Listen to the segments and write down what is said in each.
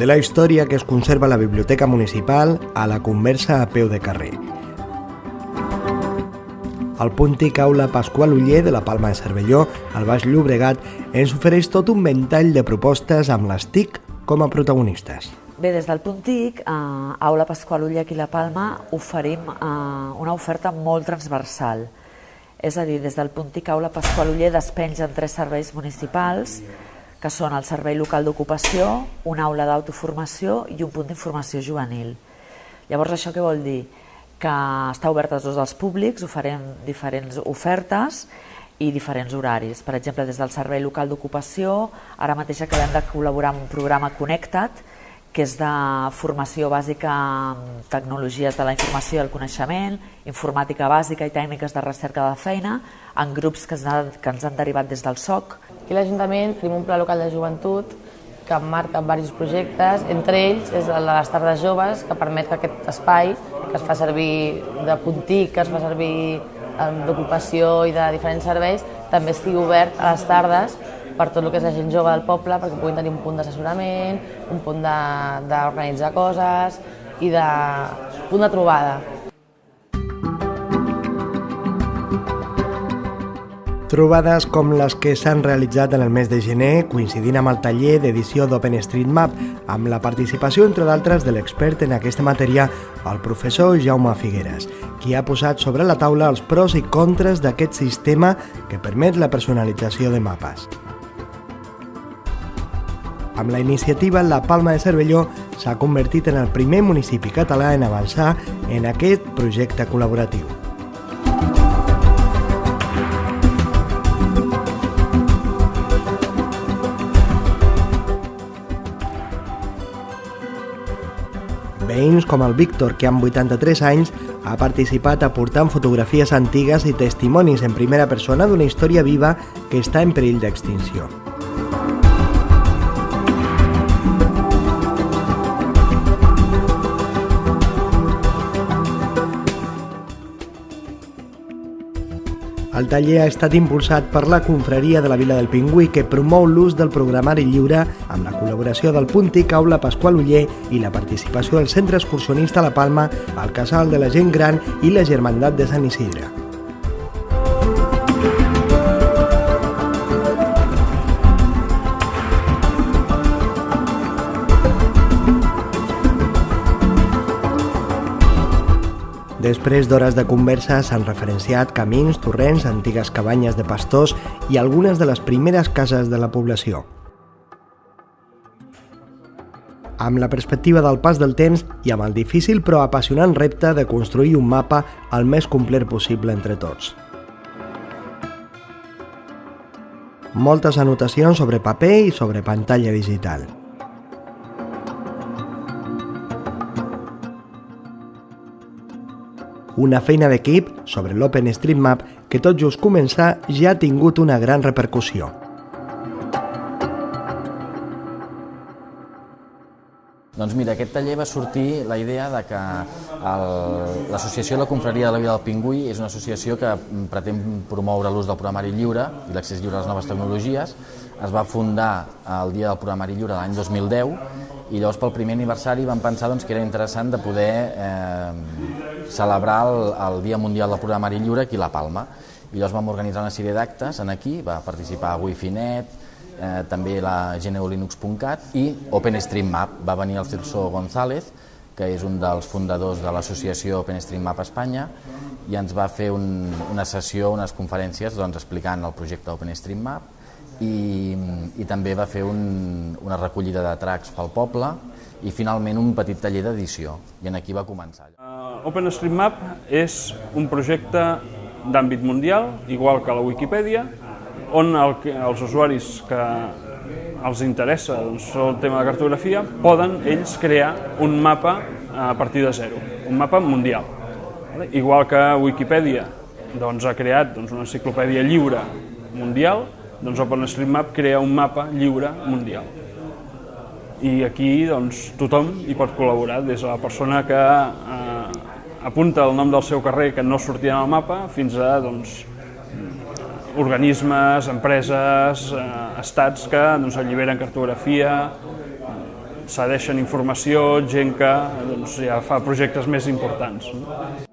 de la història que es conserva a la Biblioteca Municipal a la conversa a peu de carrer. El Puntic Aula Pasqual Uller de la Palma de Cervelló, al Baix Llobregat, ens ofereix tot un ventall de propostes amb les TIC com a protagonistes. Bé, des del Puntic, a Aula Pasqual aquí a la Palma, oferim eh, una oferta molt transversal. És a dir, des del Puntic Aula Pasqual Uller despengen tres serveis municipals, que són el Servei Local d'Ocupació, una aula d'autoformació i un punt d'informació juvenil. Llavors, això què vol dir? Que està obert a tots els públics, oferem diferents ofertes i diferents horaris. Per exemple, des del Servei Local d'Ocupació, ara mateix acabem de col·laborar amb un programa Connectat, que és de formació bàsica en tecnologies de la informació i el coneixement, informàtica bàsica i tècniques de recerca de feina, en grups que ens han, que ens han derivat des del SOC. A l'Ajuntament tenim un pla local de joventut que marca diversos projectes, entre ells és el de les tardes joves, que permet que aquest espai, que es fa servir de puntic, que es fa servir d'ocupació i de diferents serveis, també estigui obert a les tardes per tot el que és la gent jove del poble, perquè puguin tenir un punt d'assessorament, un punt d'organitzar coses i de punt de trobada. Trobades com les que s'han realitzat en el mes de gener, coincidint amb el taller d'edició d'OpenStreetMap, amb la participació, entre d'altres, de l'expert en aquesta matèria, el professor Jaume Figueres, qui ha posat sobre la taula els pros i contres d'aquest sistema que permet la personalització de mapes. Amb la iniciativa, la Palma de Cervelló s'ha convertit en el primer municipi català en avançar en aquest projecte col·laboratiu. Veïns com el Víctor, que amb 83 anys ha participat aportant fotografies antigues i testimonis en primera persona d'una història viva que està en perill d'extinció. El taller ha estat impulsat per la confraria de la Vila del Pingüí que promou l'ús del programari lliure amb la col·laboració del Puntic Aula Pasqual Uller i la participació del Centre Excursionista La Palma, el Casal de la Gent Gran i la Germandat de Sant Isidre. Després d'hores de conversa s'han referenciat camins, torrents, antigues cabanyes de pastors i algunes de les primeres cases de la població. Amb la perspectiva del pas del temps i amb el difícil però apassionant repte de construir un mapa el més complet possible entre tots. Moltes anotacions sobre paper i sobre pantalla digital. Una feina d'equip sobre l'OpenStreetMap que tot just començar ja ha tingut una gran repercussió. Doncs mira, aquest taller va sortir la idea de que l'Associació de la Confraria de la Vida del Pingüí és una associació que pretén promoure l'ús del programari lliure i l'accés lliure a les noves tecnologies. Es va fundar el dia del programari lliure l'any 2010 i llavors pel primer aniversari vam pensar doncs, que era interessant de poder eh, celebrar el, el Dia Mundial del Programari Lliure aquí a La Palma. I llavors vam organitzar una sèrie d'actes en aquí, va participar Wi-Fi.net, eh, també la GNU/Linux.cat i OpenStreetMap. Va venir el Celso González, que és un dels fundadors de l'associació OpenStreetMap Espanya, i ens va fer un, una sessió, unes conferències doncs, explicant el projecte OpenStreetMap i, i també va fer un, una recollida de tracks pel poble i finalment un petit taller d'edició, i en aquí va començar. Uh, OpenStreetMap és un projecte d'àmbit mundial, igual que la Wikipedia, on el, els usuaris que els interessa doncs, el tema de cartografia poden ells crear un mapa a partir de zero, un mapa mundial. Igual que Wikipedia doncs, ha creat doncs, una enciclopèdia lliure mundial, doncs OpenStreetMap crea un mapa lliure mundial. I aquí doncs, tothom hi pot col·laborar, des de la persona que eh, apunta el nom del seu carrer que no sortia en el mapa fins a doncs, organismes, empreses, eh, estats que doncs, alliberen cartografia, cedeixen informació, gent que doncs, ja fa projectes més importants. No?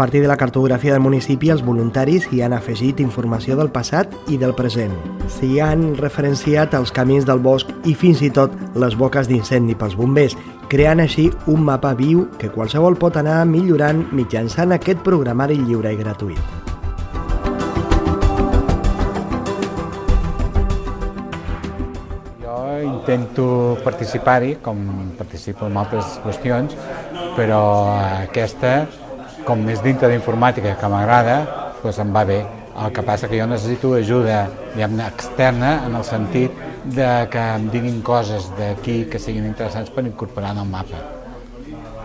Partir de la cartografia del municipi, els voluntaris hi han afegit informació del passat i del present. S'hi han referenciat els camins del bosc i fins i tot les boques d'incendi pels bombers, creant així un mapa viu que qualsevol pot anar millorant mitjançant aquest programari lliure i gratuït. Intento participar-hi, com participo en altres qüestions, però aquesta com més dintre d'informàtica que m'agrada, doncs em va bé. El que passa que jo necessito ajuda externa en el sentit de que em diguin coses d'aquí que siguin interessants per incorporar en el mapa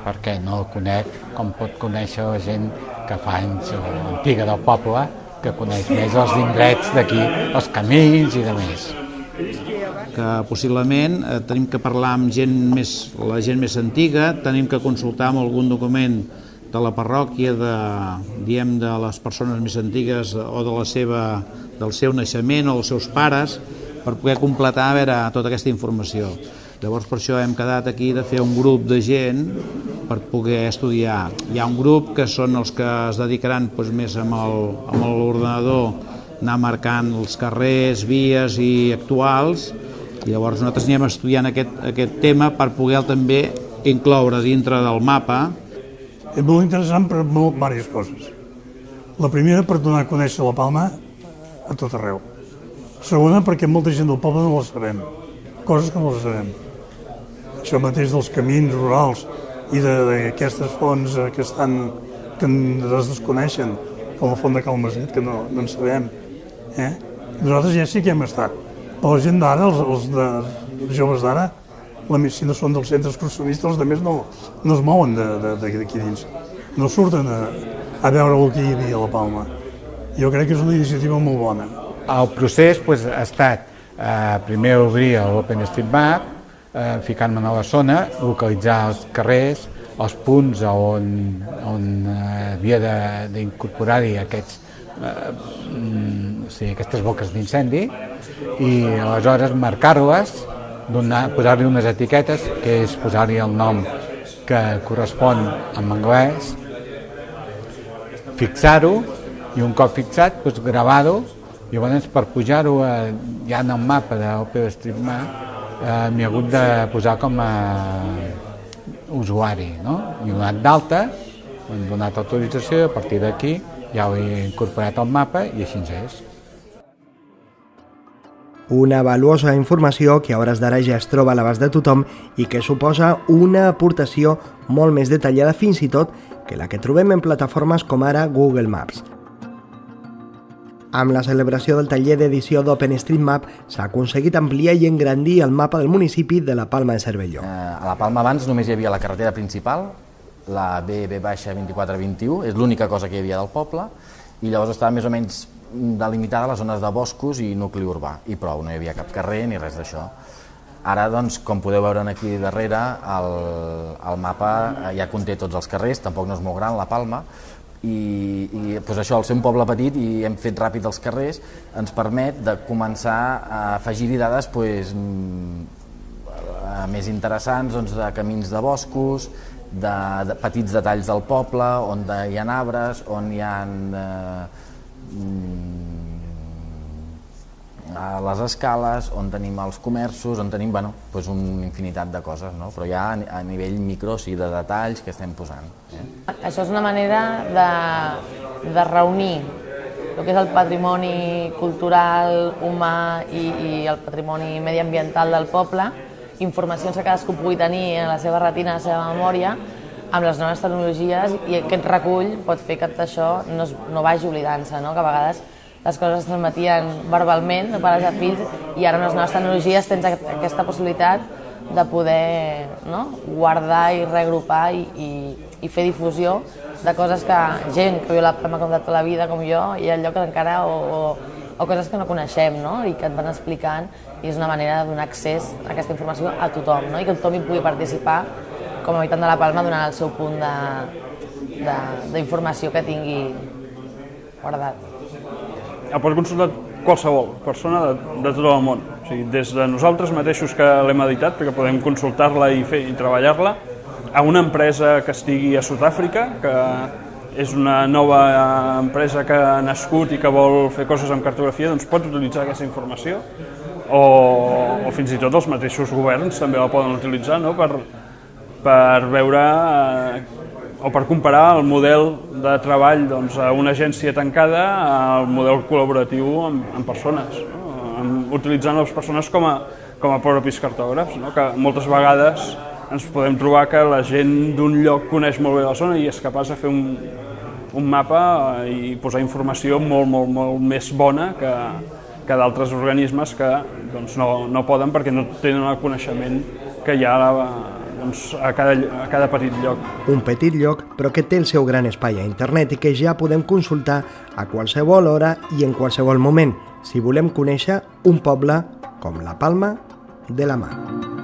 perquè no el conec com pot conèixer la gent que fa anys o antiga del poble que coneix més els indrets d'aquí, els camins i de més que possiblement eh, tenim que parlar amb gent més, la gent més antiga, tenim que consultar amb algun document de la parròquia, de, diem, de les persones més antigues o de la seva, del seu naixement o dels seus pares, per poder completar a veure, tota aquesta informació. Llavors per això hem quedat aquí de fer un grup de gent per poder estudiar. Hi ha un grup que són els que es dedicaran doncs, més amb l'ordenador anar marcant els carrers, vies i actuals i llavors nosaltres anem estudiant aquest, aquest tema per poder també incloure dintre del mapa és molt interessant per molt, diverses coses. La primera, per donar a conèixer la Palma a tot arreu. Segona, perquè molta gent del poble no la sabem, coses que no les sabem. Això mateix dels camins rurals i d'aquestes fonts eh, que estan que es desconeixen, com la font de Calmaset, que no, no en sabem. Eh? Nosaltres ja sí que hem estat. Però la gent d'ara, els, els de, els joves d'ara, la medicina són dels centres excursionistes, els altres no, no es mouen d'aquí dins, no surten a, a veure el que hi havia a la Palma. Jo crec que és una iniciativa molt bona. El procés pues, ha estat eh, primer obrir l'OpenStreetMap, eh, ficar-me a la zona, localitzar els carrers, els punts on, on eh, havia d'incorporar-hi aquests eh, mm, o aquestes boques d'incendi i aleshores marcar-les posar-li unes etiquetes, que és posar-li el nom que correspon en anglès, fixar-ho i un cop fixat, doncs, gravar-ho i llavors per pujar-ho eh, ja en el mapa d'OpenStreetMap eh, ha hagut de posar com a usuari, no? I donat d'alta, hem donat autorització a partir d'aquí ja ho he incorporat al mapa i així és. Una valuosa informació que a hores d'ara ja es troba a l'abast de tothom i que suposa una aportació molt més detallada fins i tot que la que trobem en plataformes com ara Google Maps. Amb la celebració del taller d'edició d'OpenStreetMap s'ha aconseguit ampliar i engrandir el mapa del municipi de la Palma de Cervelló. Eh, a la Palma abans només hi havia la carretera principal, la BB-2421, és l'única cosa que hi havia del poble, i llavors estava més o menys delimitada les zones de boscos i nucli urbà, i prou, no hi havia cap carrer ni res d'això. Ara, doncs, com podeu veure aquí darrere, el, el mapa ja conté tots els carrers, tampoc no és molt gran, la Palma, i, i pues això, al ser un poble petit i hem fet ràpid els carrers, ens permet de començar a afegir-hi dades pues, més interessants doncs, de camins de boscos, de, de petits detalls del poble, on hi ha arbres, on hi ha eh, Mm, a les escales, on tenim els comerços, on tenim bueno, doncs una infinitat de coses, no? però ja a nivell micro, sí, de detalls que estem posant. Eh? Això és una manera de, de reunir el que és el patrimoni cultural, humà i, i el patrimoni mediambiental del poble, informacions que cadascú pugui tenir en la seva retina, en la seva memòria, amb les noves tecnologies i aquest recull pot fer que això no, es, no vagi oblidant-se, no? que a vegades les coses es transmetien verbalment de pares a fills i ara amb les noves tecnologies tens aquesta possibilitat de poder no? guardar i reagrupar i, i, i fer difusió de coses que gent que viu la Palma com de tota la vida com jo i el lloc encara o, o o coses que no coneixem no? i que et van explicant i és una manera de donar accés a aquesta informació a tothom no? i que tothom hi pugui participar com a habitant de la Palma donant el seu punt d'informació que tingui guardat. El pot consultar qualsevol persona de, de tot el món, o sigui, des de nosaltres mateixos que l'hem editat, perquè podem consultar-la i, fer, i treballar-la, a una empresa que estigui a Sud-àfrica, que és una nova empresa que ha nascut i que vol fer coses amb cartografia, doncs pot utilitzar aquesta informació, o, o fins i tot els mateixos governs també la poden utilitzar no? per, per veure eh, o per comparar el model de treball doncs, a una agència tancada al model col·laboratiu amb, amb persones, no? amb, utilitzant les persones com a, com a propis cartògrafs, no? que moltes vegades ens podem trobar que la gent d'un lloc coneix molt bé la zona i és capaç de fer un, un mapa i posar informació molt, molt, molt més bona que, que d'altres organismes que doncs, no, no poden perquè no tenen el coneixement que hi ha a, doncs, a, cada, a cada petit lloc. Un petit lloc, però que té el seu gran espai a internet i que ja podem consultar a qualsevol hora i en qualsevol moment, si volem conèixer un poble com la Palma de la Mar.